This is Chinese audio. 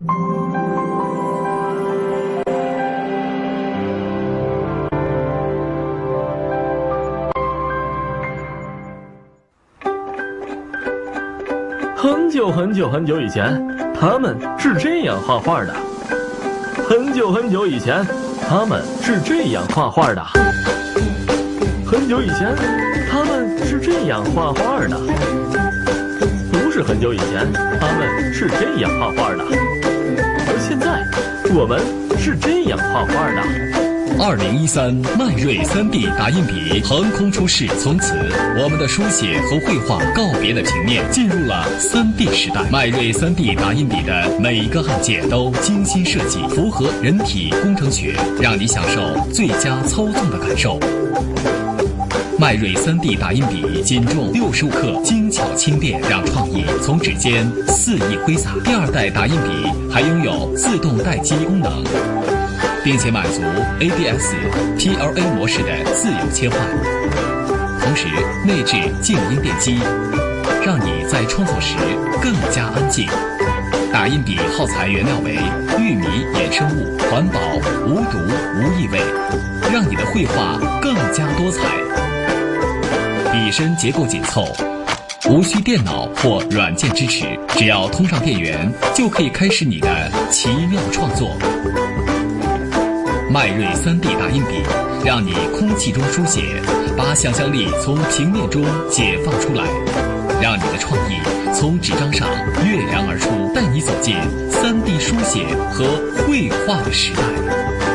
很久很久很久以前，他们是这样画画的。很久很久以前，他们是这样画画的。很久以前，他们是这样画画的。不是很久以前，他们是这样画画的。我们是这样画画的。二零一三迈锐三 D 打印笔横空出世，从此我们的书写和绘画告别了平面，进入了三 D 时代。迈锐三 D 打印笔的每一个按键都精心设计，符合人体工程学，让你享受最佳操纵的感受。迈锐 3D 打印笔仅重六十五克，精巧轻便，让创意从指尖肆意挥洒。第二代打印笔还拥有自动待机功能。并且满足 ABS、PLA 模式的自由切换，同时内置静音电机，让你在创作时更加安静。打印笔耗材原料为玉米衍生物，环保、无毒、无异味，让你的绘画更加多彩。机身结构紧凑，无需电脑或软件支持，只要通上电源，就可以开始你的奇妙创作。迈锐三 D 打印笔，让你空气中书写，把想象力从平面中解放出来，让你的创意从纸张上跃然而出，带你走进三 D 书写和绘画的时代。